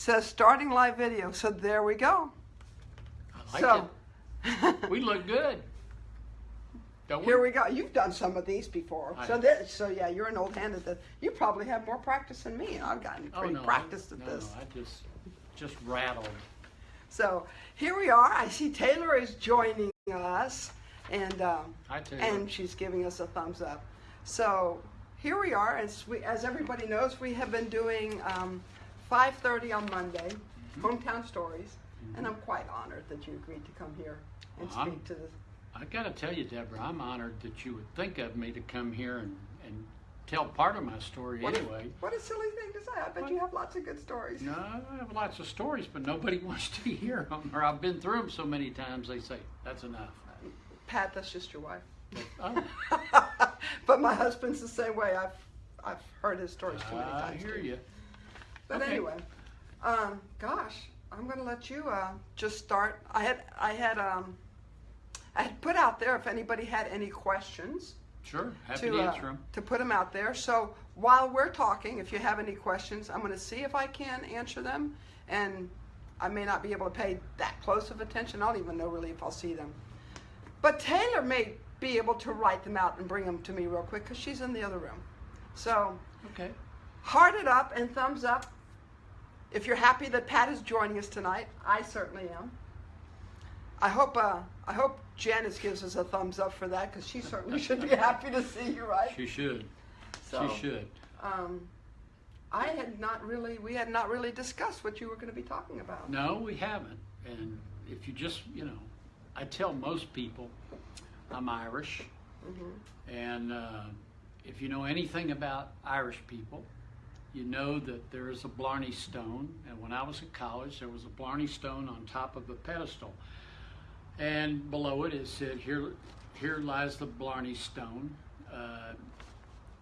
says starting live video. So there we go. I like so it. We look good. Don't here we go. You've done some of these before. I so this, so yeah, you're an old hand at this. You probably have more practice than me. I've gotten Oh pretty no, I- practiced at no, this. No, I just just rattled. So here we are. I see Taylor is joining us, and um, I you. and she's giving us a thumbs up. So here we are. As we, as everybody knows, we have been doing um, 5:30 on Monday, Mm-hmm. hometown stories, and I'm quite honored that you agreed to come here and Well, I'm- speak to this. I've got to tell you, Deborah, I'm honored that you would think of me to come here and, and tell part of my story What a- anyway. what a silly thing to say. I bet you have lots of good stories. No, I have lots of stories, but nobody wants to hear them, or I've been through them so many times. They say that's enough. Pat, that's just your wife. But, oh, but my husband's the same way. I've I've heard his stories too many I times. hear too. you. But Okay. anyway, um, gosh, I'm gonna let you uh, just start. I had I had um, I had put out there if anybody had any questions Sure, happy to to uh, answer them. to put them out there. So while we're talking, if you have any questions, I'm gonna see if I can answer them, and I may not be able to pay that close of attention. I don't even know really if I'll see them. But Taylor may be able to write them out and bring them to me real quick because she's in the other room. So Okay. heart it up and thumbs up if you're happy that Pat is joining us tonight. I certainly am. I hope uh, I hope Janice gives us a thumbs up for that because she certainly should be happy to see you, right? She should. So, she should. Um, I had not really, we had not really discussed what you were going to be talking about. No, we haven't. And if you just, you know, I tell most people I'm Irish. Mhm. And uh, if you know anything about Irish people, you know that there is a Blarney Stone. And when I was in college, there was a Blarney Stone on top of a pedestal. And below it, it said, "Here, here lies the Blarney Stone." Uh,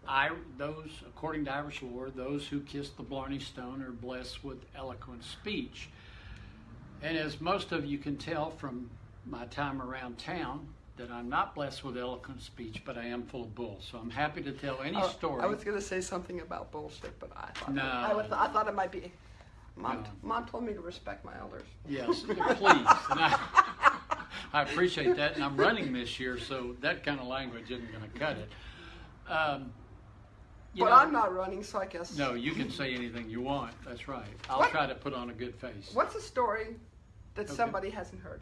I, those, according to Irish lore, those who kiss the Blarney Stone are blessed with eloquent speech. And as most of you can tell from my time around town, that I'm not blessed with eloquent speech, but I am full of bull. So I'm happy to tell any Oh, story. I was going to say something about bullshit, but I thought, No. I, was, I thought it might be. Mom, No. Mom told me to respect my elders. Yes, please. I, I appreciate that. And I'm running this year, so that kind of language isn't going to cut it. Um, but know- I'm not running, so I guess. No, you can say anything you want. That's right. I'll What? try to put on a good face. What's a story that Okay. somebody hasn't heard?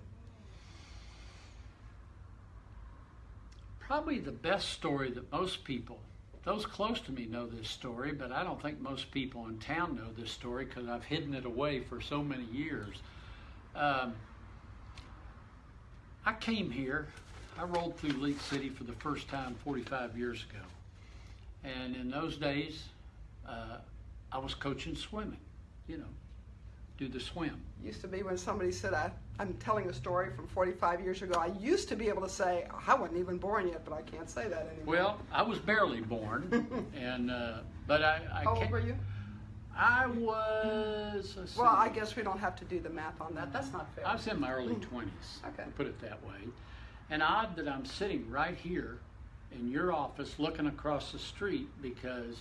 Probably the best story that most people, those close to me know this story, but I don't think most people in town know this story because I've hidden it away for so many years. Um, I came here, I rolled through League City for the first time 45 years ago. And in those days, uh, I was coaching swimming, you know, do the swim. Used to be when somebody said, I, I'm telling a story from 45 years ago. I used to be able to say, I wasn't even born yet, but I can't say that anymore. Well, I was barely born, and uh, but I, I How old were you? I was. Well, I guess we don't have to do the math on that. That's not fair. I was in my early twenties. Okay. Put it that way. And odd that I'm sitting right here in your office, looking across the street, because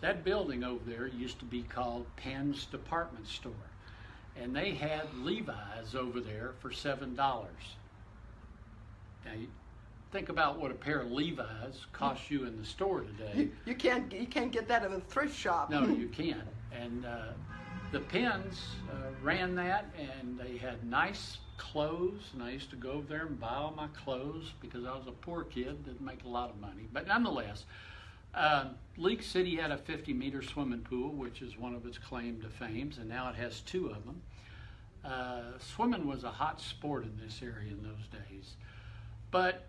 that building over there used to be called Penn's Department Store, and they had Levi's over there for seven dollars. Now, think about what a pair of Levi's costs you in the store today. You, you can't you can't get that at a thrift shop. No, you can't. And uh, the Penns uh, ran that, and they had nice clothes. And I used to go over there and buy all my clothes because I was a poor kid, didn't make a lot of money. But nonetheless, uh, League City had a 50 meter swimming pool, which is one of its claim to fames, and now it has two of them. Uh, swimming was a hot sport in this area in those days. But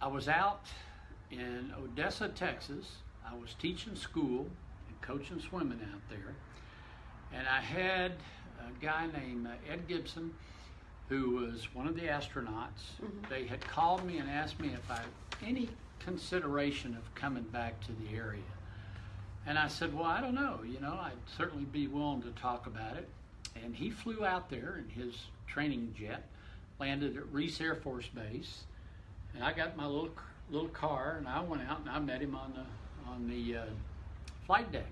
I was out in Odessa, Texas. I was teaching school and coaching swimming out there. And I had a guy named uh, Ed Gibson, who was one of the astronauts. They had called me and asked me if I had any consideration of coming back to the area. And I said, Well, I don't know. You know, I'd certainly be willing to talk about it. And he flew out there in his training jet, landed at Reese Air Force Base, and I got my little little car, and I went out and I met him on the on the uh, flight deck,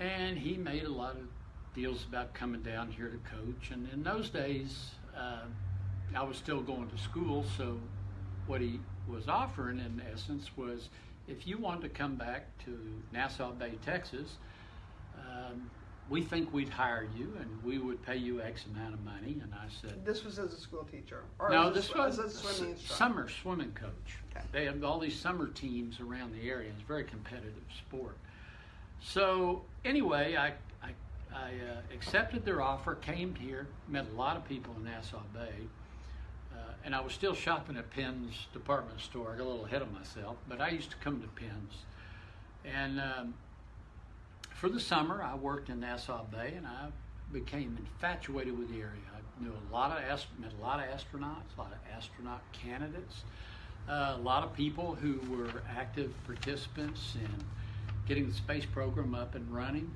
and he made a lot of deals about coming down here to coach. And in those days, uh, I was still going to school, so what he was offering, in essence, was if you wanted to come back to Nassau Bay, Texas, um, we think we'd hire you and we would pay you X amount of money. And I said, This was as a school teacher? Or no, a this was a swimming summer swimming coach. Okay. They have all these summer teams around the area. It's a very competitive sport. So anyway, I I, I uh, accepted their offer, came here, met a lot of people in Nassau Bay, and I was still shopping at Penn's department store. I got a little ahead of myself, but I used to come to Penn's, and um, for the summer, I worked in Nassau Bay, and I became infatuated with the area. I knew a lot of met a lot of astronauts, a lot of astronaut candidates, uh, a lot of people who were active participants in getting the space program up and running,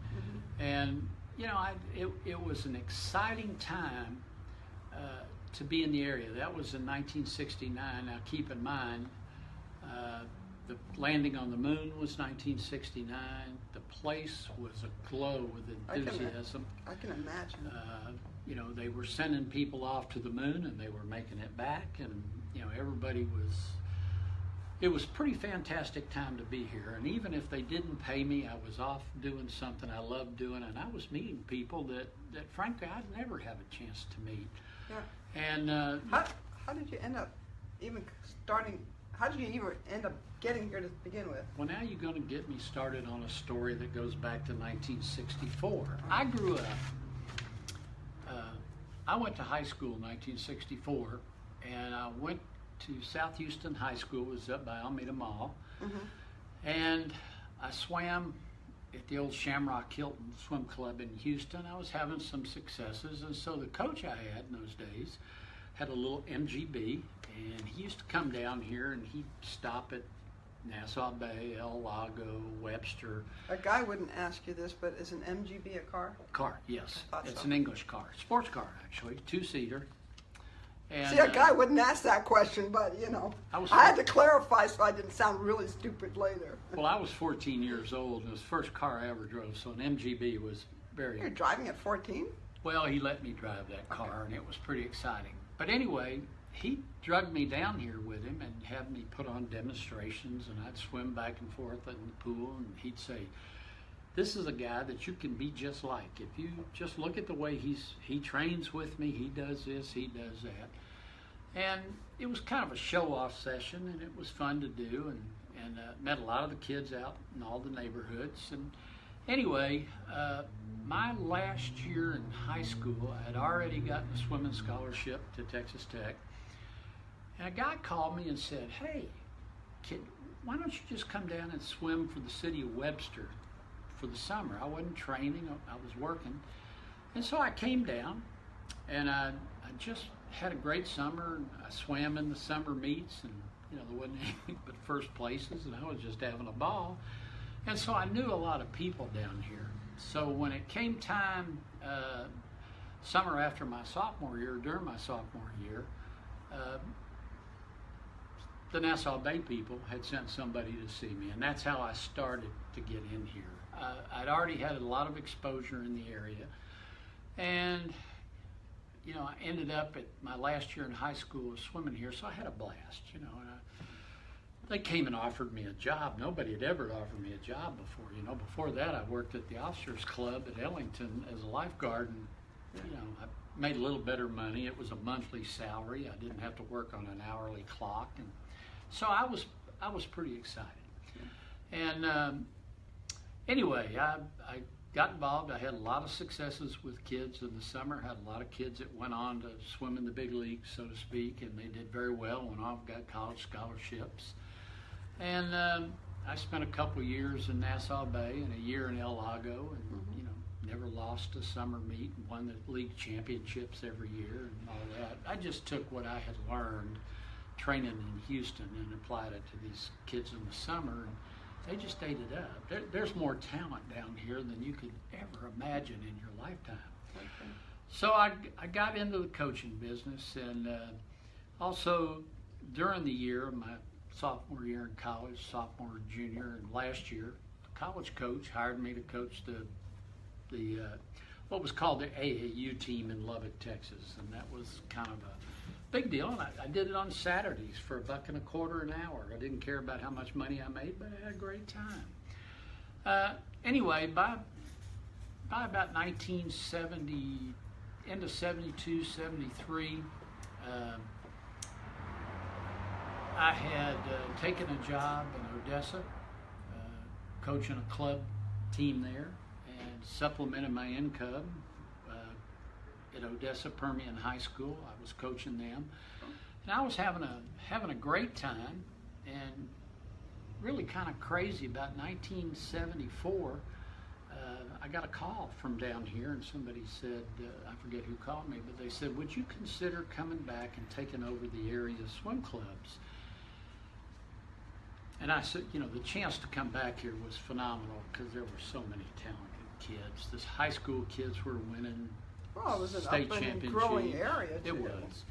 and you know, I, it, it was an exciting time uh, to be in the area. That was in 1969. Now, keep in mind, uh, the landing on the moon was 1969. The place was aglow with I can- enthusiasm. I can imagine. Uh, you know, they were sending people off to the moon and they were making it back, and you know, everybody was. It was pretty fantastic time to be here, and even if they didn't pay me, I was off doing something I loved doing, and I was meeting people that, that frankly I'd never have a chance to meet. Yeah. And uh, How, how did you end up even starting? How did you even end up getting here to begin with? Well, now you're going to get me started on a story that goes back to 1964. I grew up, uh, I went to high school in 1964, and I went to South Houston High School, it was up by Almeda Mall, and I swam at the old Shamrock Hilton Swim Club in Houston. I was having some successes, and so the coach I had in those days had a little MGB, and he used to come down here and he'd stop at Nassau Bay, El Lago, Webster. A guy wouldn't ask you this, but is an MGB a car? Car, yes. It's so. an English car, sports car actually, two seater. And, See, a uh, guy wouldn't ask that question, but you know, I was- I had to clarify so I didn't sound really stupid later. well, I was 14 years old, and it was the first car I ever drove, so an MGB was very You're driving at 14? Well, he let me drive that car, and it was pretty exciting. But anyway, he drugged me down here with him and had me put on demonstrations, and I'd swim back and forth in the pool, and he'd say, "This is a guy that you can be just like. If you just look at the way he's he trains with me, he does this, he does that." And it was kind of a show-off session, and it was fun to do, and and uh, met a lot of the kids out in all the neighborhoods, and anyway, uh, my last year in high school, I had already gotten a swimming scholarship to Texas Tech. And a guy called me and said, Hey, kid, why don't you just come down and swim for the city of Webster for the summer? I wasn't training, I was working. And so I came down and I, I just had a great summer. I swam in the summer meets and, you know, there wasn't anything but first places and I was just having a ball. And so I knew a lot of people down here. So when it came time, uh, summer after my sophomore year, during my sophomore year, uh, the Nassau Bay people had sent somebody to see me, and that's how I started to get in here. Uh, I'd already had a lot of exposure in the area, and you know, I ended up at my last year in high school swimming here, so I had a blast, you know. And I, they came and offered me a job. Nobody had ever offered me a job before. You know, before that, I worked at the Officers Club at Ellington as a lifeguard, and you know, I made a little better money. It was a monthly salary. I didn't have to work on an hourly clock, and so I was I was pretty excited. And um, anyway, I, I got involved. I had a lot of successes with kids in the summer. Had a lot of kids that went on to swim in the big leagues, so to speak, and they did very well. Went off, got college scholarships. And um, I spent a couple years in Nassau Bay and a year in El Lago, and you know, never lost a summer meet and won the league championships every year and all that. I just took what I had learned training in Houston and applied it to these kids in the summer, and they just ate it up. There, there's more talent down here than you could ever imagine in your lifetime. So I, I got into the coaching business, and uh, also during the year, of my sophomore year in college, sophomore, junior, and last year, the college coach hired me to coach the the uh, what was called the AAU team in Lubbock, Texas, and that was kind of a big deal. And I, I did it on Saturdays for a buck and a quarter an hour. I didn't care about how much money I made, but I had a great time. Uh, anyway, by by about 1970, end of 72, 73, uh, I had uh, taken a job in Odessa, uh, coaching a club team there, and supplemented my income at Odessa Permian High School. I was coaching them, and I was having a having a great time, and really kind of crazy. About 1974, uh, I got a call from down here, and somebody said, uh, I forget who called me, but they said, "Would you consider coming back and taking over the area swim clubs?" And I said, you know, the chance to come back here was phenomenal because there were so many talented kids. This high school kids were winning Well, it was an state up and championship. growing area It was.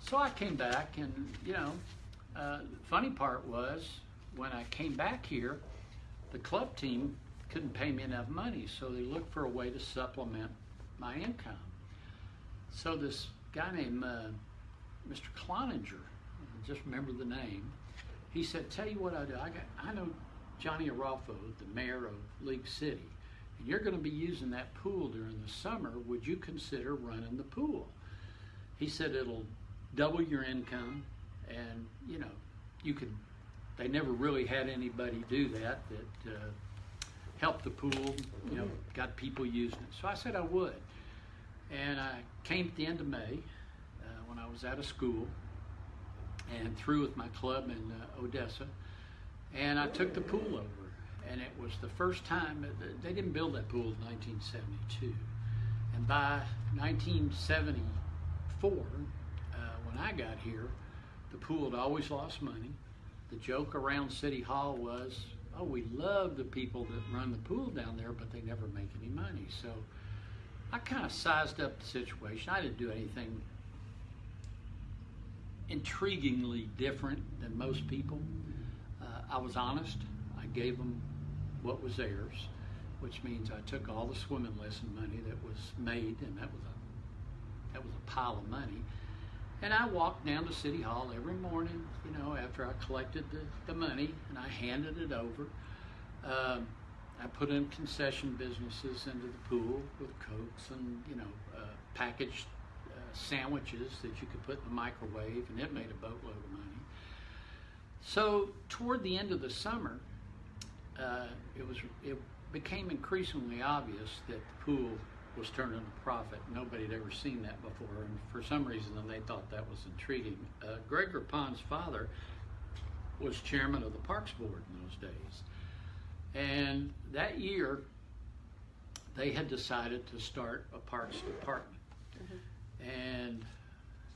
So I came back, and you know, uh, the funny part was when I came back here, the club team couldn't pay me enough money, so they looked for a way to supplement my income. So this guy named uh, Mr. Cloninger, I just remember the name, he said, "Tell you what I do. I got, I know Johnny Aralfo, the mayor of League City, you're going to be using that pool during the summer. Would you consider running the pool?" He said it'll double your income, and you know, you could. They never really had anybody do that that uh, helped the pool. You know, got people using it. So I said I would, and I came at the end of May uh, when I was out of school and through with my club in uh, Odessa, and I took the pool over, and it was the first time they didn't build that pool in 1972, and by 1974, uh, when I got here, the pool had always lost money. The joke around City Hall was, "Oh, we love the people that run the pool down there, but they never make any money." So I kind of sized up the situation. I didn't do anything intriguingly different than most people. Uh, I was honest. I gave them what was theirs, which means I took all the swimming lesson money that was made, and that was a that was a pile of money. And I walked down to City Hall every morning, you know, after I collected the, the money, and I handed it over. Um, I put in concession businesses into the pool with cokes and you know uh, packaged uh, sandwiches that you could put in the microwave, and it made a boatload of money. So toward the end of the summer, uh, it was it became increasingly obvious that the pool was turning a profit. Nobody had ever seen that before, and for some reason then they thought that was intriguing. Uh, Greg Rapon's father was chairman of the Parks Board in those days. And that year, they had decided to start a parks department. And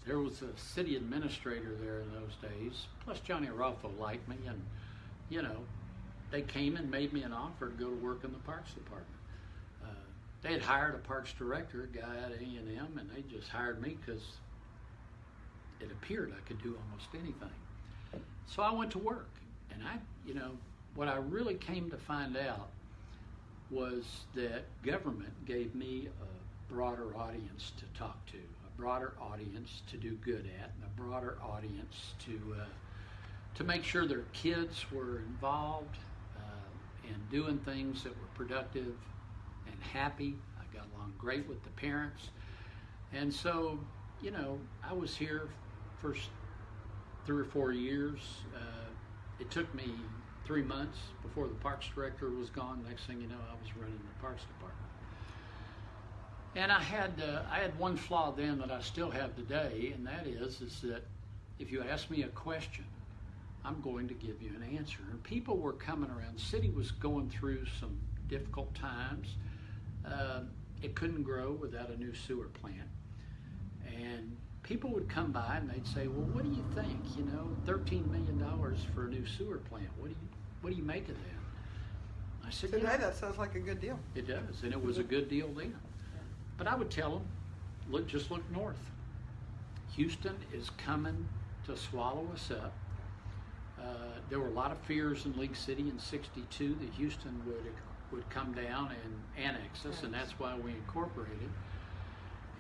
there was a city administrator there in those days, plus Johnny Aralfo liked me, and, you know, they came and made me an offer to go to work in the parks department. Uh, they had hired a parks director, a guy at A&M, and they just hired me because it appeared I could do almost anything. So I went to work, and I, you know, what I really came to find out was that government gave me a broader audience to talk to, a broader audience to do good at, and a broader audience to uh, to make sure their kids were involved and doing things that were productive and happy. I got along great with the parents, and so you know I was here first three or four years. Uh, it took me three months before the parks director was gone. Next thing you know, I was running the parks department. And I had uh, I had one flaw then that I still have today, and that is is that if you ask me a question, I'm going to give you an answer. And people were coming around. The city was going through some difficult times. Uh, it couldn't grow without a new sewer plant, and people would come by and they'd say, "Well, what do you think? You know, thirteen million dollars for a new sewer plant. What do you what do you make of that?" I said, "You Today, know, that sounds like a good deal. it does, and it was a good deal then. But I would tell them, look, just look north. Houston is coming to swallow us up. Uh, there were a lot of fears in League City in '62 that Houston would would come down and annex us, and that's why we incorporated.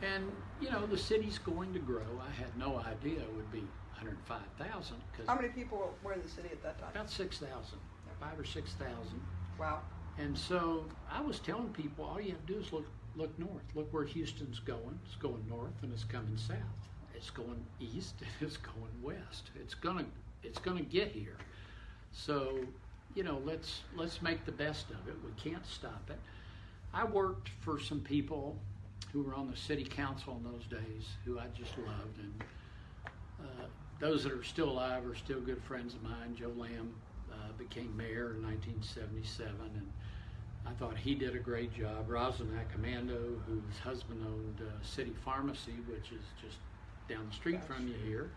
And, you know, the city's going to grow. I had no idea it would be 105,000 How many people were in the city at that time? about 6,000, five or 6,000. Wow. And so I was telling people, all you have to do is look look north. Look where Houston's going. It's going north and it's coming south. It's going east and it's going west. It's gonna it's gonna get here. So, you know, let's let's make the best of it. We can't stop it. I worked for some people who were on the city council in those days who I just loved and uh, those that are still alive are still good friends of mine. Joe Lamb uh, became mayor in 1977, and I thought he did a great job. Rosalind Acamando, whose husband owned uh, City Pharmacy, which is just down the street from you here,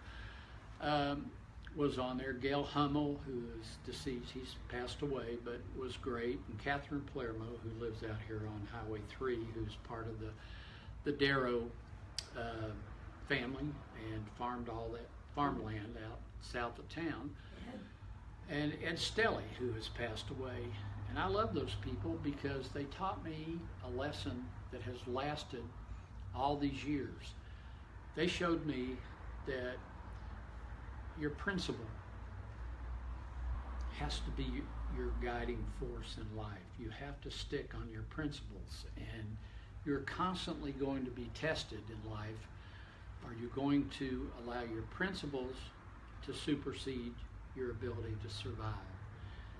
um, was on there. Gail Hummel, who is deceased, he's passed away, but was great. And Catherine Palermo, who lives out here on Highway 3, who's part of the, the Darrow uh, family and farmed all that farmland out south of town. And Ed Stelly, who has passed away. And I love those people because they taught me a lesson that has lasted all these years. They showed me that your principle has to be your guiding force in life. You have to stick on your principles, and you're constantly going to be tested in life. Are you going to allow your principles to supersede your ability to survive?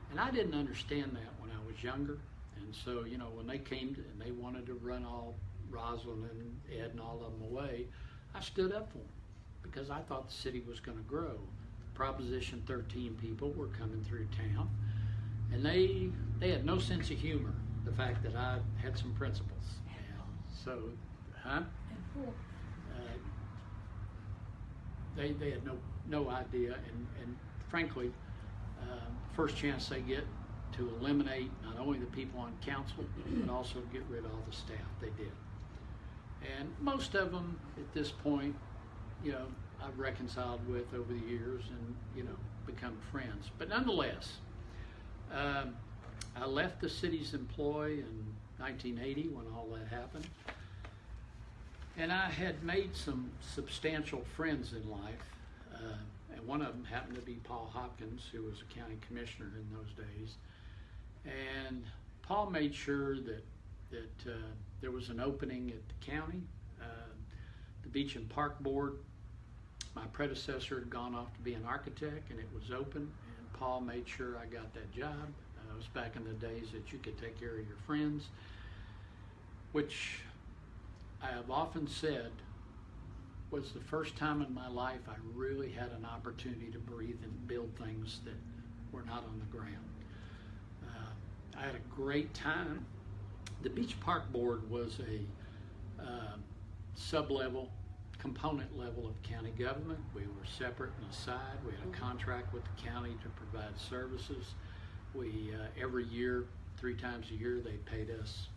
And I didn't understand that when I was younger. And so, you know, when they came to, and they wanted to run all Rosalind and Ed and all of them away, I stood up for them because I thought the city was going to grow. Proposition 13 people were coming through town, and they they had no sense of humor. The fact that I had some principles, and so, huh? Uh, they they had no no idea, and and frankly, um, first chance they get to eliminate not only the people on council, but also get rid of all the staff. They did, and most of them at this point, you know, I've reconciled with over the years, and you know, become friends. But nonetheless, um, I left the city's employ in 1980 when all that happened. And I had made some substantial friends in life. Uh, and one of them happened to be Paul Hopkins, who was a county commissioner in those days. And Paul made sure that, that uh, there was an opening at the county. Uh, the Beach and Park Board, my predecessor had gone off to be an architect, and it was open. And Paul made sure I got that job. Uh, it was back in the days that you could take care of your friends, which I have often said was the first time in my life I really had an opportunity to breathe and build things that were not on the ground. Uh, I had a great time. The Beach Park Board was a uh, sub-level, component level of county government. We were separate and aside. We had a contract with the county to provide services. We, uh, every year, three times a year, they paid us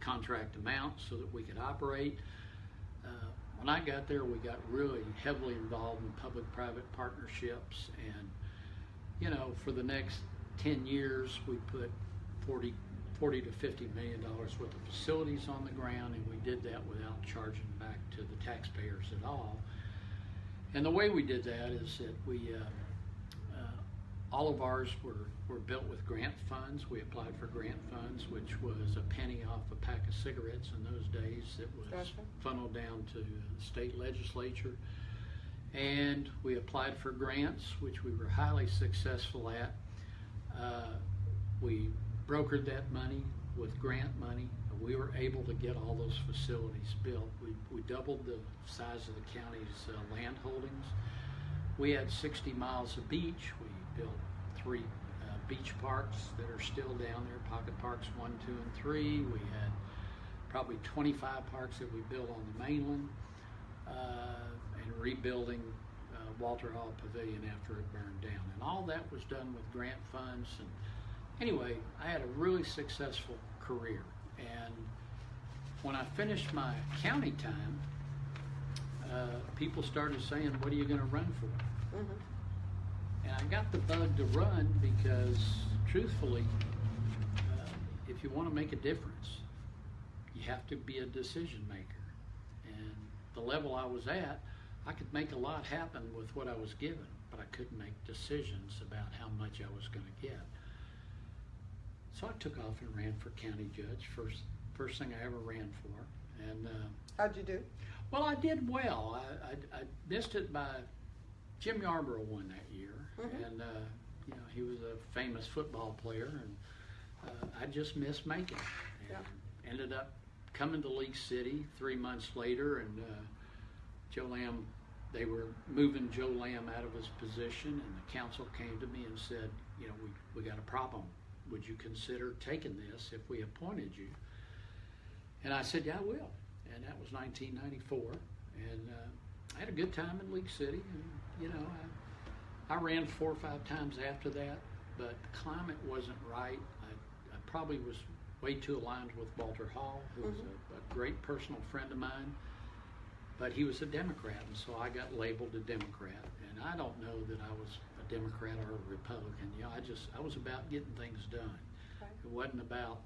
contract amount so that we could operate. Uh, when I got there, we got really heavily involved in public-private partnerships, and you know, for the next 10 years, we put 40, 40 to 50 million dollars worth of facilities on the ground, and we did that without charging back to the taxpayers at all. And the way we did that is that we, uh, uh, all of ours were, were built with grant funds. We applied for grant funds, which was a penny off a pack of cigarettes in those days. It was Gotcha. funneled down to the state legislature. And we applied for grants, which we were highly successful at. Uh, we brokered that money with grant money. We were able to get all those facilities built. We, we doubled the size of the county's uh, land holdings. We had 60 miles of beach. We built three uh, beach parks that are still down there, Pocket Parks 1, 2, and 3. We had probably 25 parks that we built on the mainland uh, and rebuilding uh, Walter Hall Pavilion after it burned down. And all that was done with grant funds. And anyway, I had a really successful career. And when I finished my county time, uh, people started saying, What are you going to run for? Mhm. And I got the bug to run because, truthfully, uh, if you want to make a difference, you have to be a decision maker. And the level I was at, I could make a lot happen with what I was given, but I couldn't make decisions about how much I was going to get. So I took off and ran for county judge, first first thing I ever ran for. And uh, How'd you do? well, I did well. I, I, I missed it by Jim Yarbrough won that year, Mhm. and uh, you know he was a famous football player, and uh, I just missed making it. And Ended up coming to League City three months later, and uh, Joe Lamb. They were moving Joe Lamb out of his position, and the council came to me and said, you know, we, we got a problem. Would you consider taking this if we appointed you? And I said, yeah, I will. And that was 1994. And uh, I had a good time in League City. And, you know, I, I ran four or five times after that, but the climate wasn't right. I, I probably was way too aligned with Walter Hall, who was a, a great personal friend of mine. But he was a Democrat, and so I got labeled a Democrat. And I don't know that I was Democrat or a Republican. You know, I just I was about getting things done. It wasn't about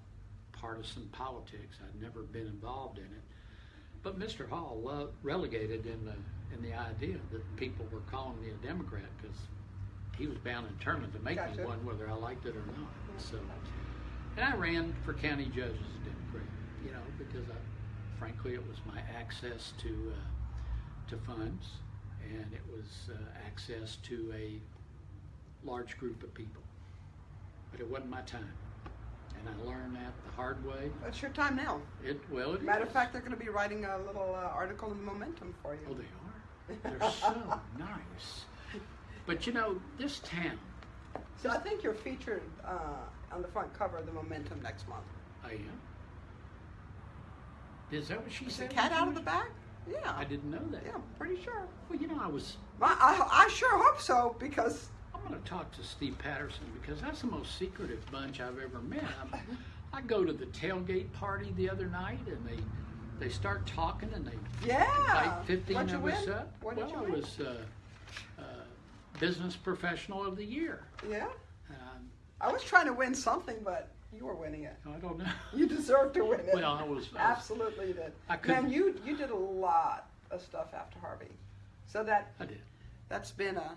partisan politics. I'd never been involved in it. But Mr. Hall relegated in the in the idea that people were calling me a Democrat because he was bound and determined to make Gotcha. me one, whether I liked it or not. So, and I ran for county judge as a Democrat, you know, because I, frankly, it was my access to uh, to funds, and it was uh, access to a large group of people. But it wasn't my time, and I learned that the hard way. It's your time now. It well, it Matter of fact, they're going to be writing a little uh, article in Momentum for you. Oh, they are. They're so nice. But you know, this town, So I think you're featured uh, on the front cover of the Momentum next month. I am. Is that what she Is the said? cat out of the bag? Yeah. I didn't know that. Yeah, I'm pretty sure. Well, you know, I was. I, I, I sure hope so because I'm going to talk to Steve Patterson because that's the most secretive bunch I've ever met. I'm, I go to the tailgate party the other night, and they they start talking, and they yeah. invite 15 What'd you of win? us up. What well, I win? was uh, uh, business professional of the year. Yeah. Um, I was trying to win something, but you were winning it. I don't know. You deserve to win it. Well, I was- I was- absolutely did. I Man, couldn't- you you did a lot of stuff after Harvey, so that I did. that's been a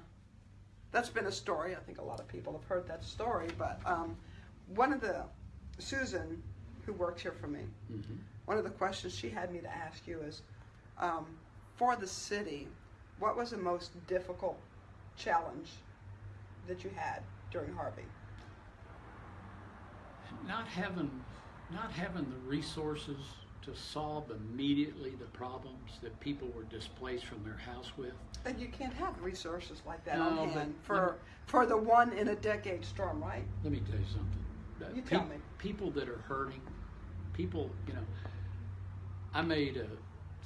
that's been a story. I think a lot of people have heard that story. But um, one of the Susan, who works here for me, hmm one of the questions she had me to ask you is, um, for the city, what was the most difficult challenge that you had during Harvey? Not having, not having the resources to solve immediately the problems that people were displaced from their house with. And you can't have resources like that No, on hand for me- for the one in a decade storm, right? Let me tell you something. Uh, You tell me. People that are hurting, people, you know, I made a,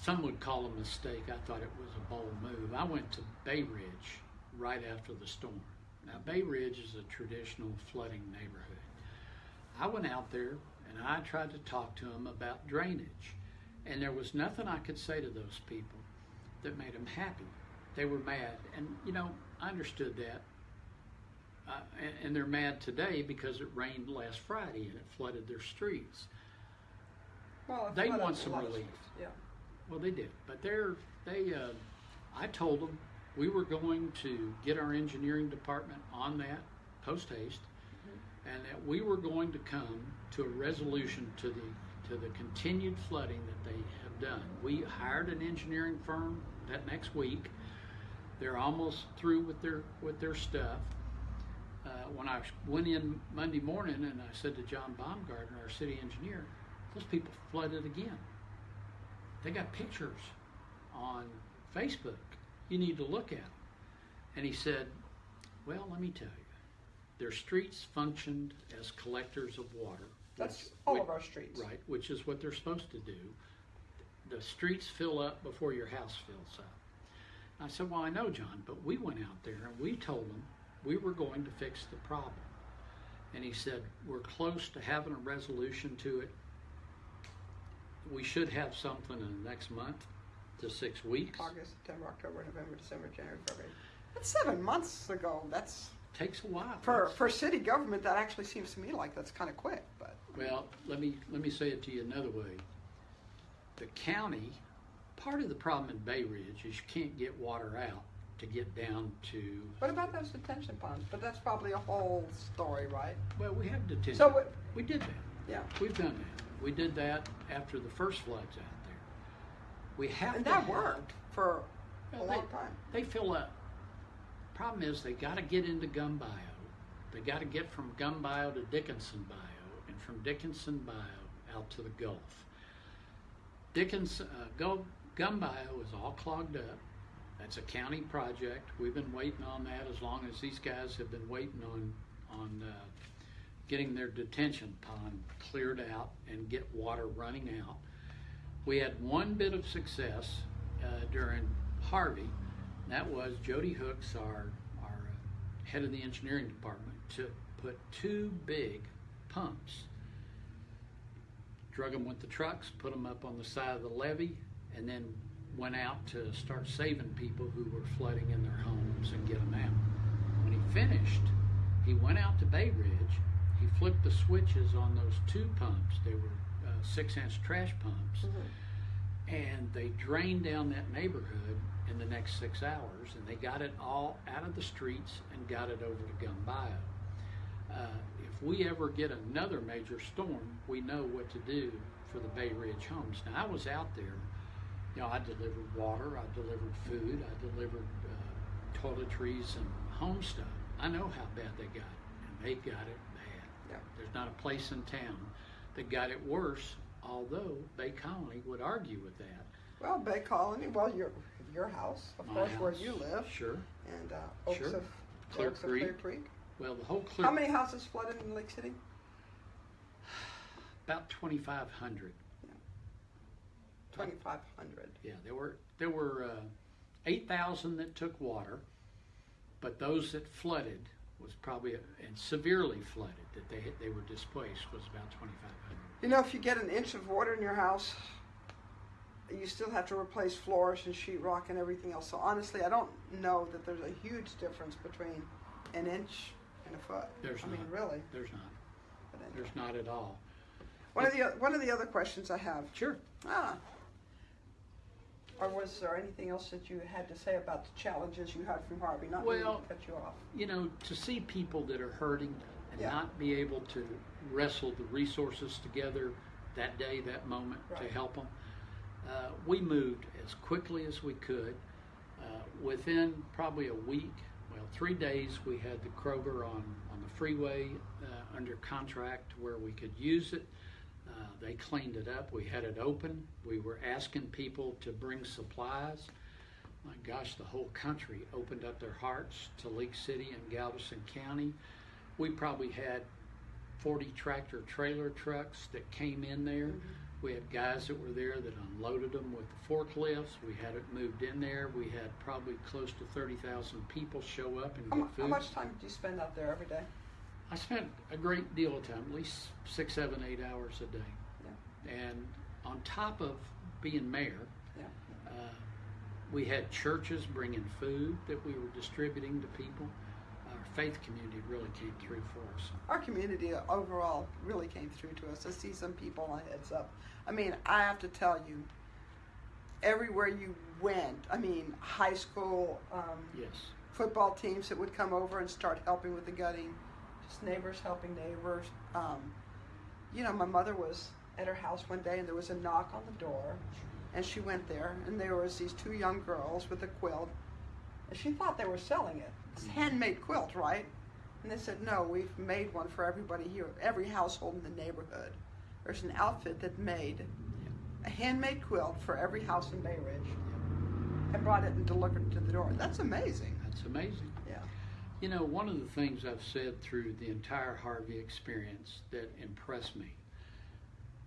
some would call a mistake. I thought it was a bold move. I went to Bay Ridge right after the storm. Now, Bay Ridge is a traditional flooding neighborhood. I went out there and I tried to talk to them about drainage. And there was nothing I could say to those people that made them happy. They were mad. And, you know, I understood that. Uh, and, and they're mad today because it rained last Friday and it flooded their streets. Well, They want some relief. Yeah. Well, they did, but they're they. Uh, I told them we were going to get our engineering department on that post haste, and that we were going to come to a resolution to the to the continued flooding that they have done. We hired an engineering firm that next week. They're almost through with their with their stuff. Uh, when I went in Monday morning and I said to John Baumgartner, our city engineer, those people flooded again. They got pictures on Facebook. You need to look at them. And he said, Well, let me tell you, their streets functioned as collectors of water. That's all of our streets. Right, which is what they're supposed to do. The streets fill up before your house fills up. I said, Well, I know, John, but we went out there and we told them we were going to fix the problem. And he said, We're close to having a resolution to it. We should have something in the next month to six weeks. August, September, October, November, December, January, February. That's seven months ago. That's Takes a while. for That's- for city government. That actually seems to me like that's kind of quick. But Well, let me, let me say it to you another way. The county, part of the problem in Bay Ridge is you can't get water out to get down to, What about those detention ponds? But that's probably a whole story, right? well, we have detention. So We did that. Yeah. We've done that. We did that after the first floods out there. We have And that have- worked for a long they- time. They fill up. Problem is, they got to get into Gum Bayou. They got to get from Gum Bayou to Dickinson Bayou, and from Dickinson Bayou out to the Gulf. Dickinson, uh, Go, Gum Bayou is all clogged up. That's a county project. We've been waiting on that as long as these guys have been waiting on on uh, getting their detention pond cleared out and get water running out. We had one bit of success uh, during Harvey. That was Jody Hooks, our, our uh, head of the engineering department, to put two big pumps, drug them with the trucks, put them up on the side of the levee, and then went out to start saving people who were flooding in their homes and get them out. When he finished, he went out to Bay Ridge. He flipped the switches on those two pumps. They were uh, six-inch trash pumps and they drained down that neighborhood in the next six hours, and they got it all out of the streets and got it over to Gum Bayou. Uh, if we ever get another major storm, we know what to do for the Bay Ridge homes. Now, I was out there, you know, I delivered water, I delivered food, I delivered uh, toiletries and home stuff. I know how bad they got it, and they got it bad. Yeah. There's not a place in town that got it worse, although Bay Colony would argue with that. Well, Bay Colony, well, your your house, of My course, where house, you live, Sure. and uh, Oaks Sure. of Clear Oaks of Clear Creek. Creek. Well, the whole clear How many houses flooded in League City? about 2,500. Twenty five hundred. Yeah, there were there were uh, 8,000 that took water, but those that flooded was probably and severely flooded that they they were displaced was about 2,500. You know, if you get an inch of water in your house, you still have to replace floors and sheetrock and everything else. So honestly, I don't know that there's a huge difference between an inch and a foot. There's I mean, not. really. There's not. But anyway. There's not at all. One of the one of the other questions I have. Sure. Ah. Or was there anything else that you had to say about the challenges you had from Harvey? Not Well, to cut you off. you know, to see people that are hurting and Yeah. not be able to wrestle the resources together that day, that moment to help them, uh, we moved as quickly as we could. Uh, within probably a week, well, three days, we had the Kroger on, on the freeway uh, under contract where we could use it. Uh, they cleaned it up. We had it open. We were asking people to bring supplies. My gosh, the whole country opened up their hearts to League City and Galveston County. We probably had 40 tractor trailer trucks that came in there. We had guys that were there that unloaded them with the forklifts. We had it moved in there. We had probably close to 30,000 people show up and get food. how much time do you spend out there every day? I spent a great deal of time, at least six, seven, eight hours a day. Yeah. And on top of being mayor, Yeah. uh, we had churches bringing food that we were distributing to people. Faith community really came through for us. Our community overall really came through to us. I see some people on heads up. I mean, I have to tell you, everywhere you went, I mean, high school, um, Yes. football teams that would come over and start helping with the gutting, just neighbors helping neighbors. Um, you know, my mother was at her house one day and there was a knock on the door, and she went there and there was these two young girls with a quilt, and she thought they were selling it. It's handmade quilt, right? And they said, no, we've made one for everybody here, every household in the neighborhood. There's an outfit that made a handmade quilt for every house in Bay Ridge and brought it and delivered it to the door. That's amazing. That's amazing. Yeah. You know, one of the things I've said through the entire Harvey experience that impressed me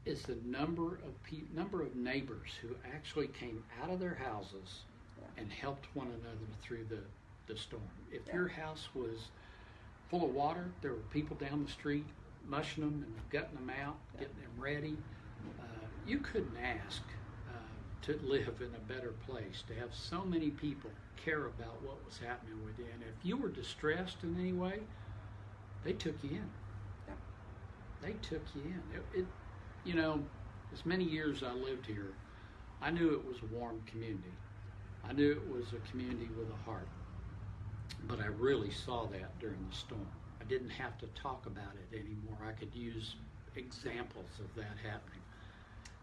is the number of pe- number of neighbors who actually came out of their houses Yeah. and helped one another through the, the storm. If Yeah. your house was full of water, there were people down the street mushing them and gutting them out, Yeah. getting them ready. Uh, you couldn't ask uh, to live in a better place, to have so many people care about what was happening within. If you were distressed in any way, they took you in. Yeah. they took you in. It, it, you know, as many years I lived here, I knew it was a warm community. I knew it was a community with a heart. But I really saw that during the storm. I didn't have to talk about it anymore. I could use examples of that happening.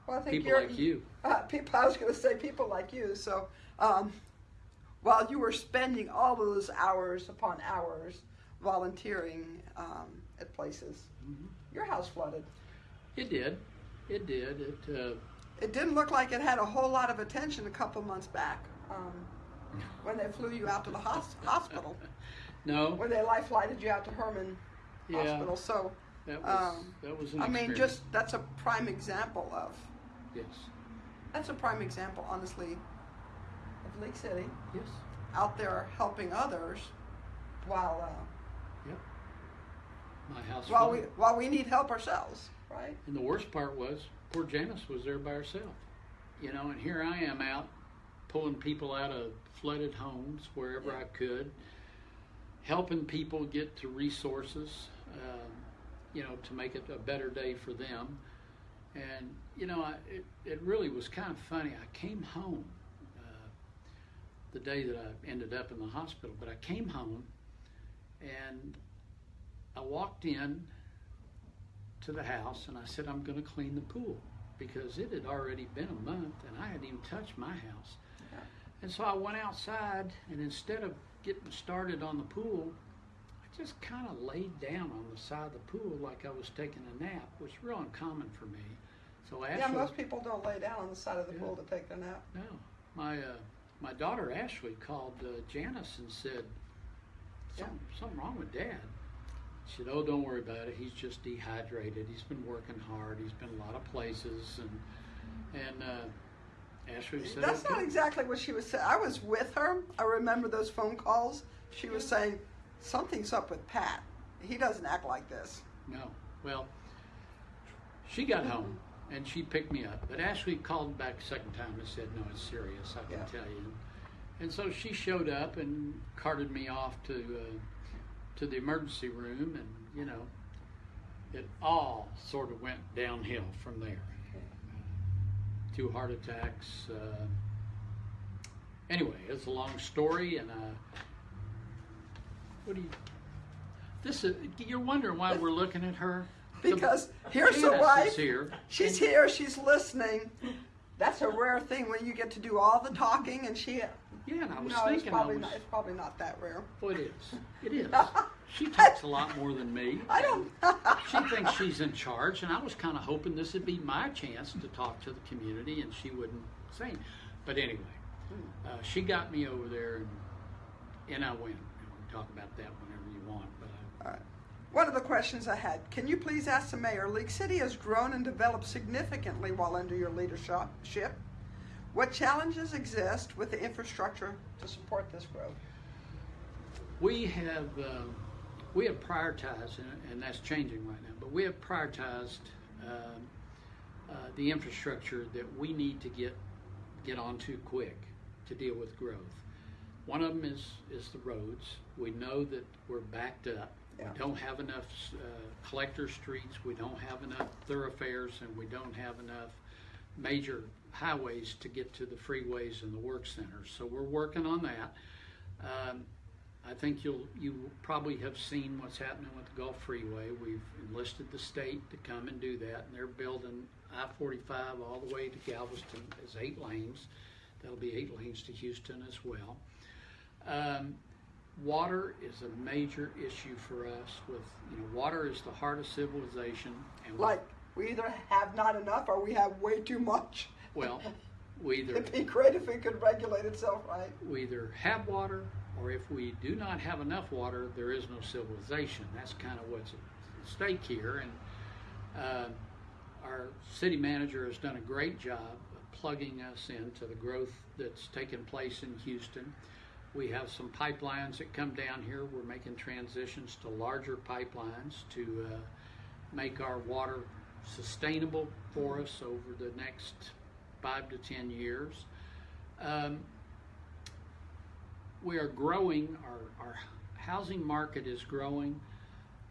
Well, I think People you're, like you. Uh, people, I was going to say people like you. So, um, while you were spending all those hours upon hours volunteering um, at places, Mhm. your house flooded. It did. It did. It. Uh, It didn't look like it had a whole lot of attention a couple months back um, when they flew you out to the hos- hospital, no. when they life flighted you out to Hermann Yeah. Hospital. So, That was. um, that was an I mean, just that's a prime example of Yes. that's a prime example, honestly, of League City Yes. out there helping others while uh, Yep. My house. while we while we need help ourselves, right? And the worst part was, poor Janice was there by herself. You know, and here I am out pulling people out of flooded homes wherever Yeah. I could, helping people get to resources, um, you know, to make it a better day for them. And, you know, I, it, it really was kind of funny. I came home uh, the day that I ended up in the hospital, but I came home and I walked in to the house and I said, I'm going to clean the pool because it had already been a month and I hadn't even touched my house. Yeah. And so I went outside and instead of getting started on the pool, I just kind of laid down on the side of the pool like I was taking a nap, which is real uncommon for me. So Ashley, Yeah, most people don't lay down on the side of the Yeah. pool to take their nap. no, my uh, my daughter Ashley called uh, Janice and said, Yeah. something, something wrong with Dad. She said, "Oh, don't worry about it. He's just dehydrated. He's been working hard. He's been a lot of places." And and uh, Ashley said, That's not exactly what she was saying. I was with her. I remember those phone calls. She was saying something's up with Pat. He doesn't act like this. No. Well, she got home and she picked me up. But Ashley called back a second time and said, "No, it's serious. I can Yeah. tell you." And so she showed up and carted me off to uh, to the emergency room, and you know, it all sort of went downhill from there. Two heart attacks. Uh, anyway, it's a long story, and uh, what do you? This is you're wondering why we're looking at her Because here's the wife. here. She's and- here. She's listening. That's a rare thing when you get to do all the talking and she. Yeah, and I was no, it's thinking I probably was. not. It's probably not that rare. Oh, it is. It is. She talks a lot more than me. I don't. She thinks she's in charge, and I was kind of hoping this would be my chance to talk to the community, and she wouldn't say. anything. But anyway, uh, she got me over there, and, and I went. And we can talk about that whenever you want. But I, All right. One of the questions I had, can you please ask the mayor, League City has grown and developed significantly while under your leadership. What challenges exist with the infrastructure to support this growth? we have um, we have prioritized, and, that's changing right now. But we have prioritized um, uh, the infrastructure that we need to get get onto quick to deal with growth. One of them is is the roads. We know that we're backed up. We don't have enough uh, collector streets. We don't have enough thoroughfares, and we don't have enough major highways to get to the freeways and the work centers. So we're working on that. Um, I think you'll you probably have seen what's happening with the Gulf Freeway. We've enlisted the state to come and do that, and they're building I-45 all the way to Galveston as eight lanes. That'll be eight lanes to Houston as well. Um, water is a major issue for us. With you know, water is the heart of civilization, and Like, we either have not enough or we have way too much. well, we either It'd be great if it could regulate itself right. we either have water or if we do not have enough water, there is no civilization. That's kind of what's at stake here. And uh, our city manager has done a great job of plugging us into the growth that's taken place in Houston. We have some pipelines that come down here. We're making transitions to larger pipelines to uh, make our water sustainable for us over the next five to ten years. Um, we are growing, our, our housing market is growing,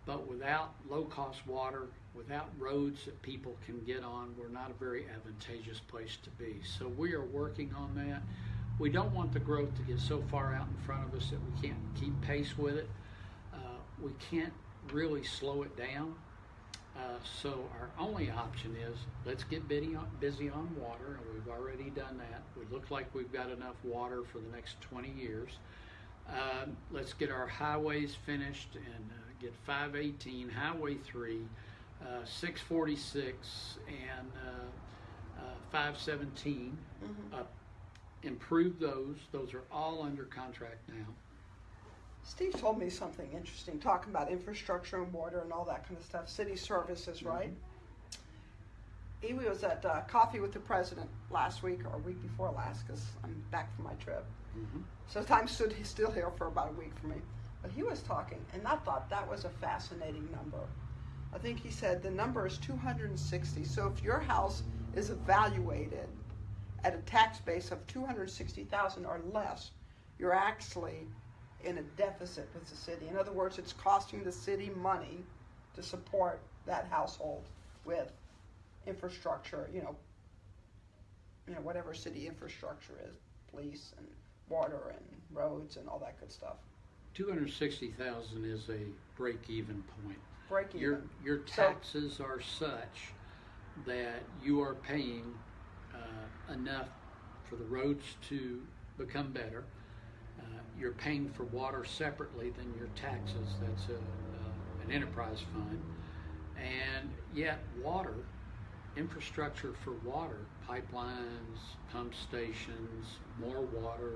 but without low cost water, without roads that people can get on, we're not a very advantageous place to be. So we are working on that. We don't want the growth to get so far out in front of us that we can't keep pace with it. Uh, we can't really slow it down. Uh, so our only option is let's get busy on, busy on water, and we've already done that. We look like we've got enough water for the next 20 years. Um, let's get our highways finished and uh, get 518, Highway 3, uh, 646, and uh, uh, 517 up. Improve those. Those are all under contract now. Steve told me something interesting, talking about infrastructure and water and all that kind of stuff, city services, right? He was at uh, Coffee with the President last week or a week before last, because I'm back from my trip. So time stood still here for about a week for me. But he was talking, and I thought that was a fascinating number. I think he said the number is 260. So if your house is evaluated at a tax base of 260,000 or less, you're actually in a deficit with the city. In other words, it's costing the city money to support that household with infrastructure, you know, you know, whatever city infrastructure is, police and water and roads and all that good stuff. 260,000 is a break-even point. Break even. Your, your So- taxes are such that you are paying uh, enough for the roads to become better. Uh, You're paying for water separately than your taxes, that's a, uh, an enterprise fund. And yet, water, infrastructure for water, pipelines, pump stations, more water,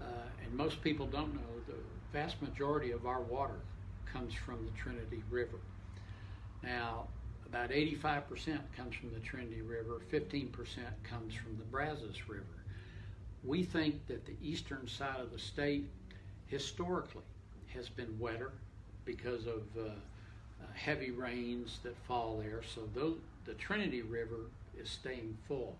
uh, and most people don't know the vast majority of our water comes from the Trinity River. Now, about 85% comes from the Trinity River, 15% comes from the Brazos River. We think that the eastern side of the state historically has been wetter because of uh, uh, heavy rains that fall there. So those, the Trinity River is staying full.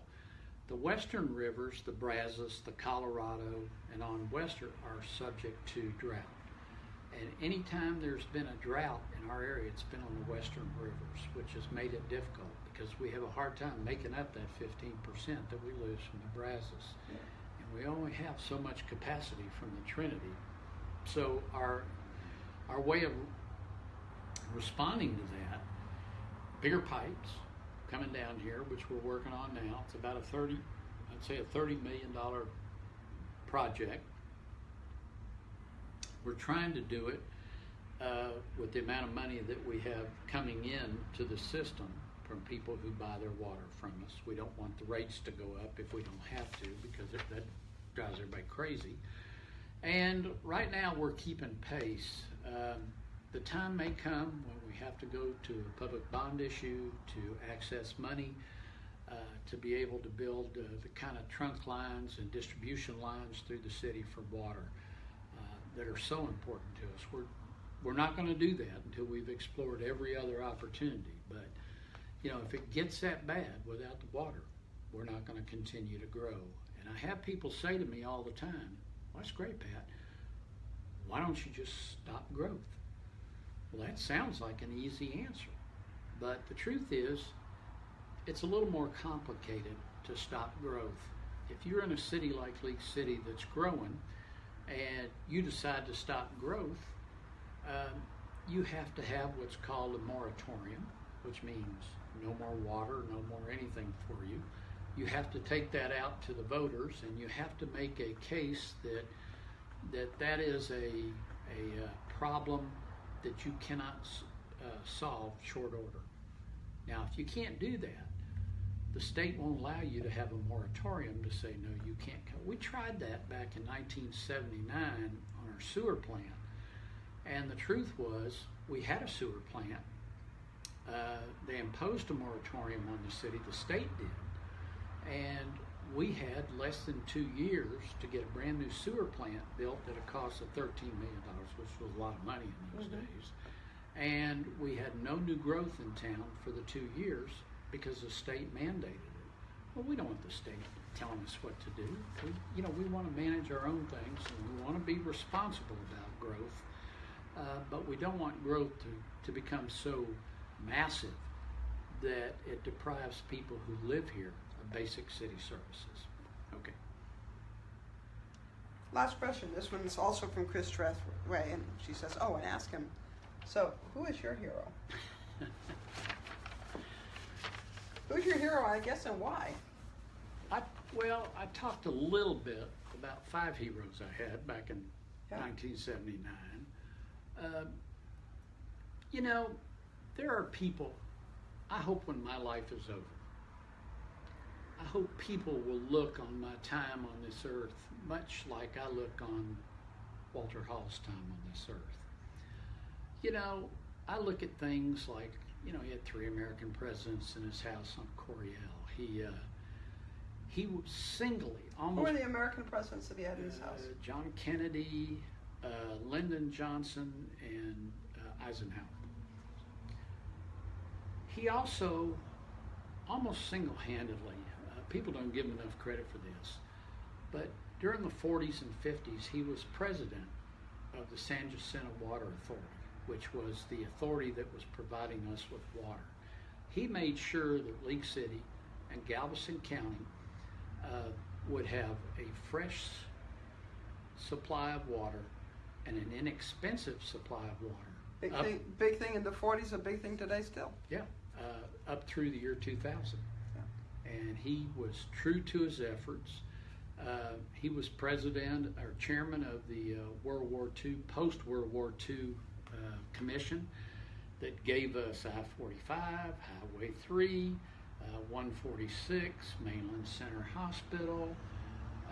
The western rivers, the Brazos, the Colorado, and on western are subject to drought. And anytime there's been a drought in our area, it's been on the western rivers, which has made it difficult because we have a hard time making up that 15% that we lose from the Brazos. And we only have so much capacity from the Trinity. So our our way of responding to that, bigger pipes coming down here, which we're working on now. It's about a 30, I'd say a 30 million dollar project. We're trying to do it uh, with the amount of money that we have coming in to the system from people who buy their water from us. We don't want the rates to go up if we don't have to because it, that drives everybody crazy. And right now we're keeping pace. Um, the time may come when we have to go to a public bond issue to access money uh, to be able to build uh, the kind of trunk lines and distribution lines through the city for water that are so important to us. We're we're not going to do that until we've explored every other opportunity. But you know, if it gets that bad without the water, we're not going to continue to grow. And I have people say to me all the time, "Well, that's great, Pat. Why don't you just stop growth?" Well, that sounds like an easy answer, but the truth is, it's a little more complicated to stop growth. If you're in a city like League City that's growing, and you decide to stop growth, um, you have to have what's called a moratorium, which means no more water, no more anything for you. You have to take that out to the voters, and you have to make a case that that that is a a uh, problem that you cannot uh, solve short order. Now, if you can't do that, the state won't allow you to have a moratorium to say no, you can't. Co-. We tried that back in 1979 on our sewer plant. And the truth was, we had a sewer plant. Uh, they imposed a moratorium on the city, the state did. And we had less than two years to get a brand new sewer plant built at a cost of $13 million, which was a lot of money in those days. And we had no new growth in town for the two years because the state mandated it. Well, we don't want the state telling us what to do. We, you know, we want to manage our own things and we want to be responsible about growth. Uh, but we don't want growth to, to become so massive that it deprives people who live here of basic city services. Okay. Last question. This one's also from Chris Trethway, and she says, "Oh, and ask him. So, who is your hero? Who's your hero? I guess, and why? I, well, I talked a little bit about five heroes I had back in Yeah. 1979. Um, you know, there are people, I hope when my life is over, I hope people will look on my time on this earth much like I look on Walter Hall's time on this earth. You know, I look at things like, you know, he had three American presidents in his house on Coryell. He, uh, he was singly, Who almost are the American presidents that he had in his uh, house? John Kennedy, uh, Lyndon Johnson, and uh, Eisenhower. He also, almost single handedly, uh, people don't give him enough credit for this, but during the 40s and 50s, he was president of the San Jacinto Water Authority, which was the authority that was providing us with water. He made sure that League City and Galveston County uh, would have a fresh supply of water and an inexpensive supply of water. Big up, thing, big thing in the 40s, a big thing today still. yeah, uh, up through the year 2000. And he was true to his efforts. Uh, he was president or chairman of the uh, World War II, post World War II commission that gave us I 45, Highway 3, uh, 146, Mainland Center Hospital.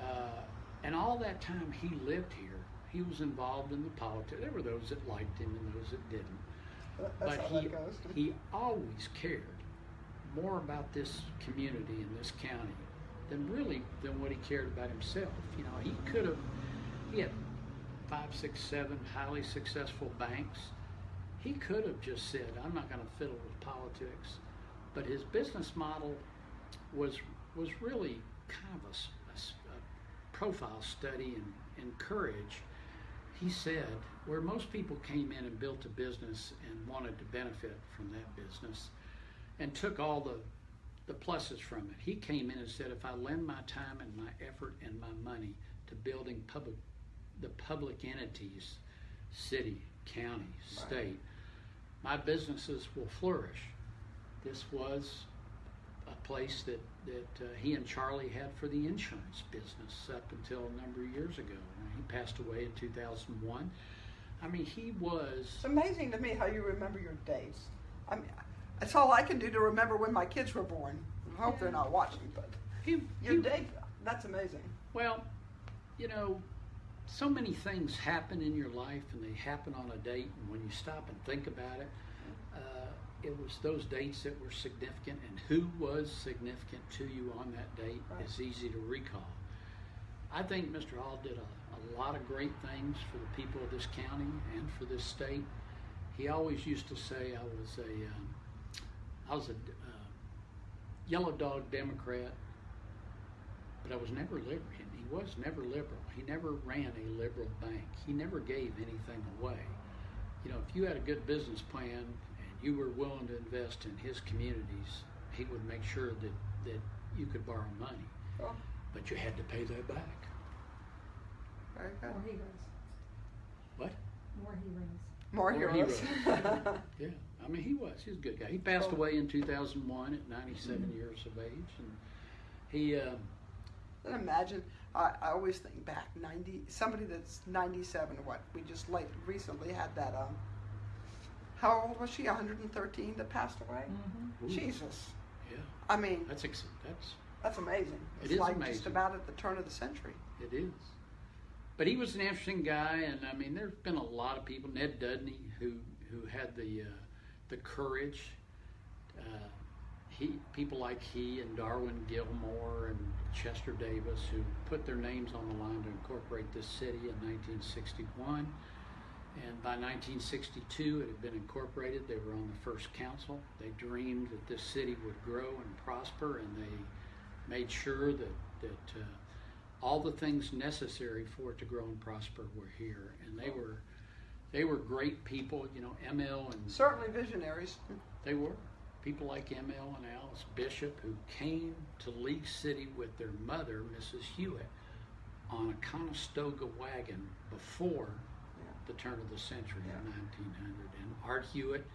Uh, and all that time he lived here, he was involved in the politics. There were those that liked him and those that didn't. That's but he, he always cared more about this community and this county than really than what he cared about himself. You know, he could have, he had five, six, seven highly successful banks. He could have just said, I'm not going to fiddle with politics. But his business model was, was really kind of a profile study and, and courage. He said, where most people came in and built a business and wanted to benefit from that business and took all the, the pluses from it, he came in and said, if I lend my time and my effort and my money to building public, the public entities, city, county, Right. state, my businesses will flourish. This was a place that, that uh, he and Charlie had for the insurance business up until a number of years ago. He passed away in 2001. I mean, he was. It's amazing to me how you remember your days. I mean, that's all I can do to remember when my kids were born. I hope they're not watching, but He, your he- day, that's amazing. Well, you know, so many things happen in your life and they happen on a date, and when you stop and think about it, uh, it was those dates that were significant, and who was significant to you on that date Right. is easy to recall. I think Mr. Hall did a, a lot of great things for the people of this county and for this state. He always used to say I was a, um, I was a uh, yellow dog Democrat, but I was never liberal. He was never liberal. He never ran a liberal bank. He never gave anything away. You know, if you had a good business plan and you were willing to invest in his communities, he would make sure that, that you could borrow money, Well, but you had to pay that back. very good. More heroes. What? More heroes. More, More heroes. heroes. Yeah, I mean, he was. He was a good guy. He passed Well- away in 2001 at 97 years of age, and he. Uh, And imagine, I, I always think back, 90, somebody that's 97, what, we just late, recently had that, um, how old was she, 113 that passed away? Ooh. Jesus. yeah, I mean, that's ex- that's that's amazing. It It's is like just about at the turn of the century. It is. But he was an interesting guy, and I mean, there's been a lot of people. Ned Dudney, who who had the uh, the courage. Uh, he people like he and Darwin Gilmore and Chester Davis, who put their names on the line to incorporate this city in 1961. And by 1962, it had been incorporated. They were on the first council. They dreamed that this city would grow and prosper, and they made sure that that uh, all the things necessary for it to grow and prosper were here. And they were they were great people. You know, ML and Certainly visionaries. they were people like M.L. and Alice Bishop who came to League City with their mother, Mrs. Hewitt, on a Conestoga wagon before the turn of the century in 1900. And Art Hewitt,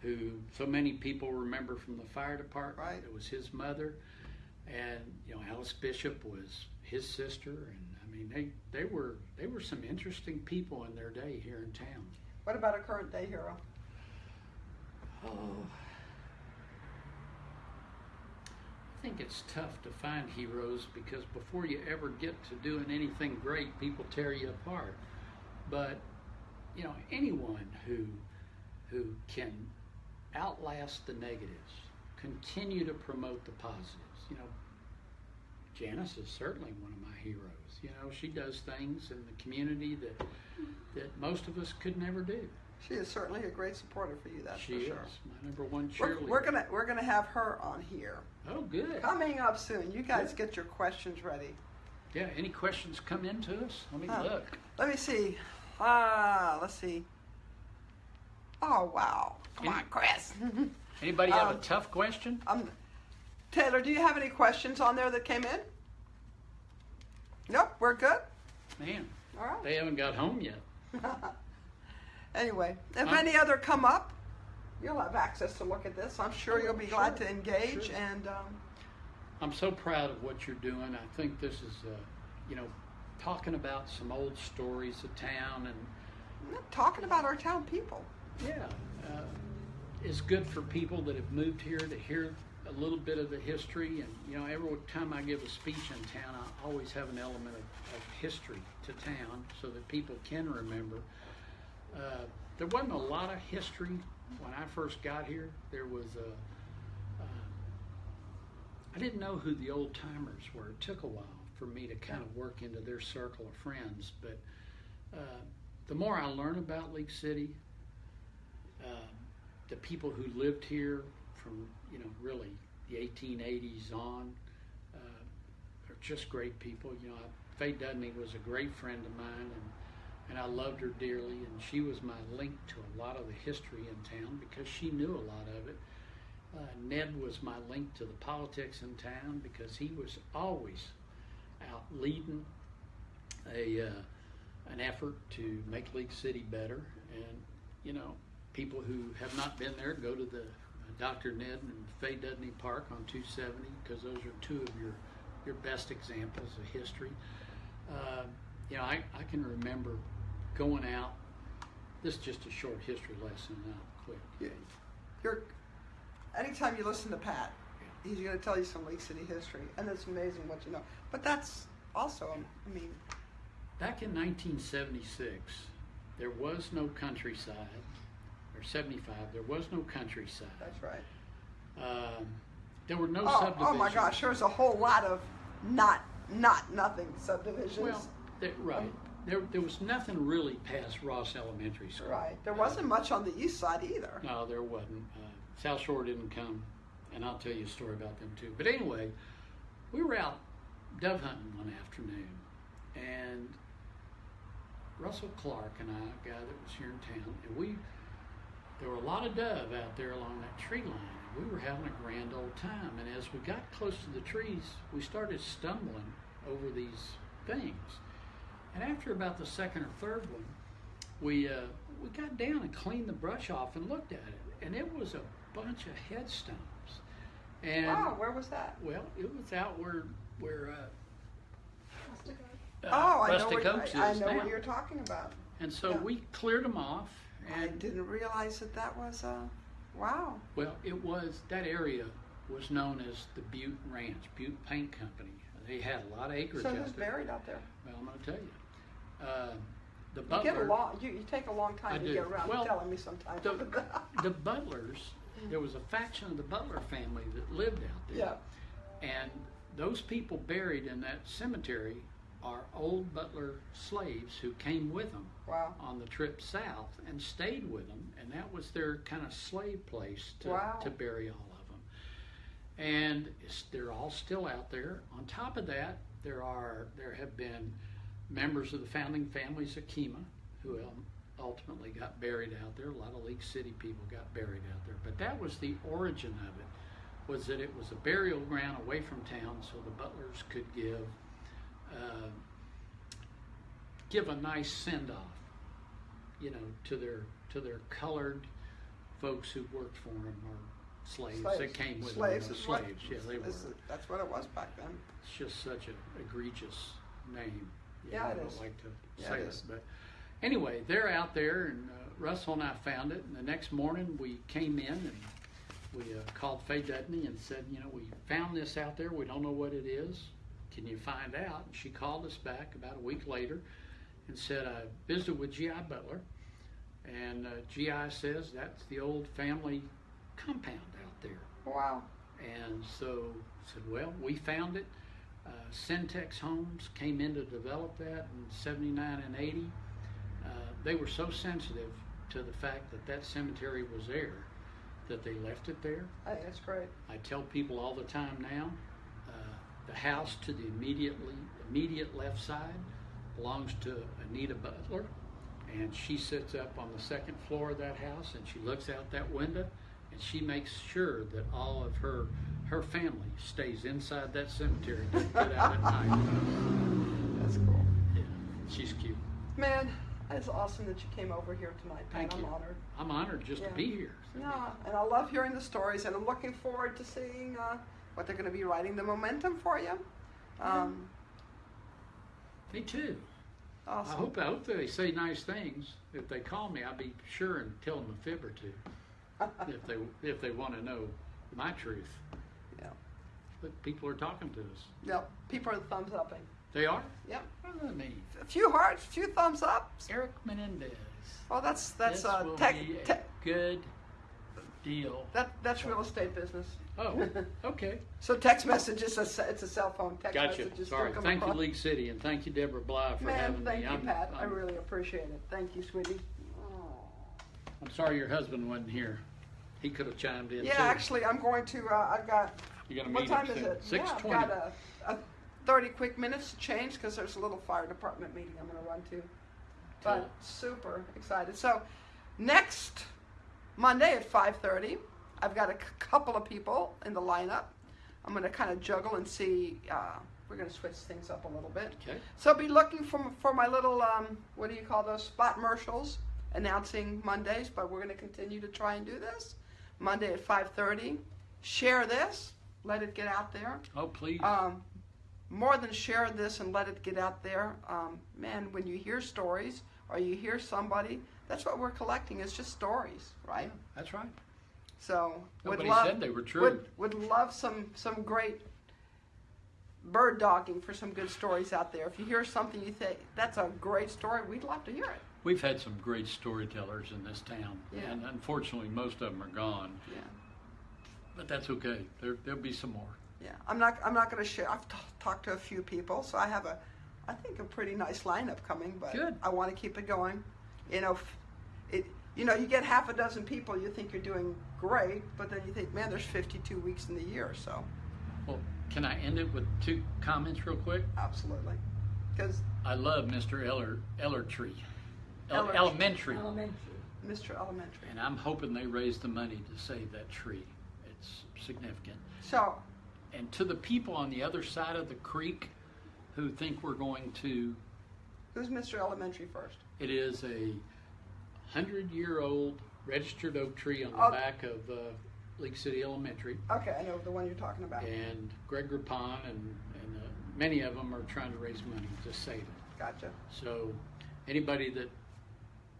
who so many people remember from the fire department, Right. it was his mother, and you know Alice Bishop was his sister, and I mean they they were they were some interesting people in their day here in town. What about a current day hero? Oh. I think it's tough to find heroes because before you ever get to doing anything great, people tear you apart. But you know, anyone who who can outlast the negatives, continue to promote the positives. You know, Janice is certainly one of my heroes. You know, she does things in the community that that most of us could never do. She is certainly a great supporter for you. That's she for is sure. my number one We're, cheerleader. we're gonna we're gonna have her on here Oh, good. coming up soon. You guys Good. get your questions ready. Yeah, any questions come in to us? Let me look. Let me see. Ah, let's see. Oh wow! Come Any- on, Chris. Anybody have a Um, tough question? um, Taylor, do you have any questions on there that came in? Nope, we're good. Man, All right. they haven't got home yet. anyway, if Um, any other come up, you'll have access to look at this. I'm sure you'll be glad to engage. sure. And um, I'm so proud of what you're doing. I think this is, uh, you know, talking about some old stories of town and talking about our town people. yeah, uh, it's good for people that have moved here to hear a little bit of the history. And you know, every time I give a speech in town, I always have an element of, of history to town so that people can remember. Uh, there wasn't a lot of history when I first got here. There was a. Uh, I didn't know who the old timers were. It took a while for me to kind of work into their circle of friends. But uh, the more I learn about League City, uh, the people who lived here from you know really the 1880s on uh, are just great people. You know, I, Faye Dudney was a great friend of mine, and and I loved her dearly, and she was my link to a lot of the history in town because she knew a lot of it. Uh, Ned was my link to the politics in town because he was always out leading a uh, an effort to make League City better. And you know, people who have not been there go to the uh, Dr. Ned and Faye Dudney Park on 270 because those are two of your your best examples of history. Uh, you know, I, I can remember going out. This is just a short history lesson now, quick. You- You're, anytime you listen to Pat, he's going to tell you some League City history, and it's amazing what you know. But that's also, I mean, Back in 1976, there was no countryside, or 75, there was no countryside. that's right. Um, there were no Oh, subdivisions. oh my gosh, there was a whole lot of not, not nothing subdivisions. Well, right. There, there was nothing really past Ross Elementary School. right. There wasn't much on the east side either. No, there wasn't. Uh, South Shore didn't come, and I'll tell you a story about them too. But anyway, we were out dove hunting one afternoon, and Russell Clark and I, a guy that was here in town, and we there were a lot of dove out there along that tree line. We were having a grand old time, and as we got close to the trees, we started stumbling over these things. And after about the second or third one, we uh, we got down and cleaned the brush off and looked at it, and it was a bunch of headstones. And Wow, where was that? well, it was out where where uh, uh, oh, I know, Rustic what, Oaks I, I know now. what you're talking about. And so yeah. we cleared them off, I didn't realize that that was, uh, wow. well, it was that area was known as the Butte Ranch, Butte Paint Company. They had a lot of acreage So out who's buried out there? Well, I'm going to tell you, uh, the You get a long, you, you take a long time I to do. get around Well, to telling me sometimes. the, the Butlers, there was a faction of the Butler family that lived out there. yeah. And those people buried in that cemetery are old Butler slaves who came with them Wow. on the trip south and stayed with them, and that was their kind of slave place to, Wow. to bury all of them. And they're all still out there. On top of that, there are there have been members of the founding families of Kemah who ultimately got buried out there. A lot of League City people got buried out there. But that was the origin of it, was that it was a burial ground away from town so the butlers could give, uh, give a nice send off, you know, to their, to their colored folks who worked for them or slaves, that came with Slaves them. is you know, what- slaves, yeah, they were. is- That's what it was back then. It's just such an egregious name. Yeah, know, it I don't is. like to Yeah, say it it, is. but anyway, they're out there, and uh, Russell and I found it. And the next morning, we came in and we uh, called Faye Dudney and said, you know, we found this out there. We don't know what it is. Can you find out? And she called us back about a week later and said, I visited with G.I. Butler, and uh, G.I. says that's the old family compound out there. Wow. And so said, well, we found it. Uh, Centex Homes came in to develop that in 79 and 80. Uh, they were so sensitive to the fact that that cemetery was there that they left it there. Think that's great. I tell people all the time now, uh, the house to the immediately immediate left side belongs to Anita Butler, and she sits up on the second floor of that house, and she looks out that window, and she makes sure that all of her her family stays inside that cemetery to get out at night. That's cool. Yeah, she's cute. Man, it's awesome that you came over here tonight. Pat. Thank I'm you. honored. I'm honored just Yeah. to be here. No, and I love hearing the stories, and I'm looking forward to seeing uh, what they're going to be writing the momentum for you. Um, Me too. I awesome. hope I hope they say nice things. If they call me, I'll be sure and tell them a fib or two. if they if they want to know my truth. Yeah. But people are talking to us. Yep. People are thumbs upping. They are. Yep. What does that mean? A few hearts, a few thumbs up. Eric Menendez. Oh, that's that's this uh, will tech. be a tech good deal. that that's real estate business. Oh, okay. So text messages, is a it's a cell phone text Gotcha. messages. Sorry. still come Thank you. League City, and thank you, Deborah Bly, for Man, having thank me. you, I'm, Pat. i I'm, really appreciate it. Thank you, sweetie. I'm sorry your husband wasn't here. He could have chimed in Yeah, too. actually, I'm going to. Uh, I've got. You're gonna What meet time is soon. it? Six yeah, I've got a, a 30 quick minutes to change because there's a little fire department meeting I'm going to run to. But Cool. super excited. So next Monday at 5:30, I've got a couple of people in the lineup. I'm going to kind of juggle and see. Uh, we're going to switch things up a little bit. Okay. So be looking for for my little um, what do you call those spot commercials announcing Mondays. But we're going to continue to try and do this Monday at 5:30. Share this. Let it get out there. Oh, please. Um, more than share this and let it get out there, um, man, when you hear stories or you hear somebody, that's what we're collecting. It's just stories, right? That's right. So would Nobody love said they were true. would would love some some great bird dogging for some good stories out there. If you hear something you think that's a great story, we'd love to hear it. We've had some great storytellers in this town, Yeah. and unfortunately, most of them are gone. Yeah. But that's okay. There, there'll be some more. Yeah, I'm not. I'm not going to share. I've t- talked to a few people, so I have a, I think a pretty nice lineup coming. But Good. I want to keep it going. You know, it. You know, you get half a dozen people, you think you're doing great, but then you think, man, there's 52 weeks in the year, so Well, can I end it with two comments real quick? absolutely. Because I love Mr. Eller Ellertree, El- Ellertree. Elementary, Mr. Elementary. and I'm hoping they raise the money to save that tree. It's significant. So, And to the people on the other side of the creek who think we're going to, who's Mr. Elementary first? it is a hundred-year-old registered oak tree on the Oh. back of uh, League City Elementary. Okay, I know the one you're talking about. And Greg Rapon and, and uh, many of them are trying to raise money to save it. Gotcha. So anybody that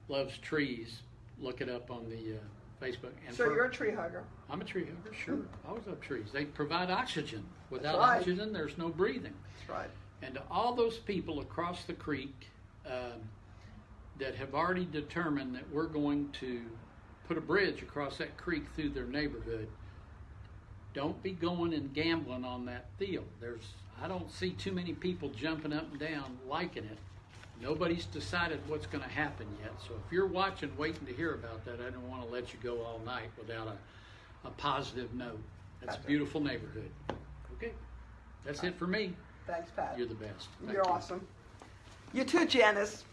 loves trees, look it up on the uh, Facebook. And So for- you're a tree hugger. I'm a tree hugger, sure. I always love trees. They provide oxygen. Without right. oxygen, there's no breathing. That's right. And to all those people across the creek um, that have already determined that we're going to put a bridge across that creek through their neighborhood, don't be going and gambling on that field. There's, I don't see too many people jumping up and down liking it. Nobody's decided what's going to happen yet. So if you're watching, waiting to hear about that, I don't want to let you go all night without a, a positive note. That's a beautiful neighborhood. Okay, that's it for me. Thanks, Pat. You're the best. Thank You're you. awesome. You too, Janice.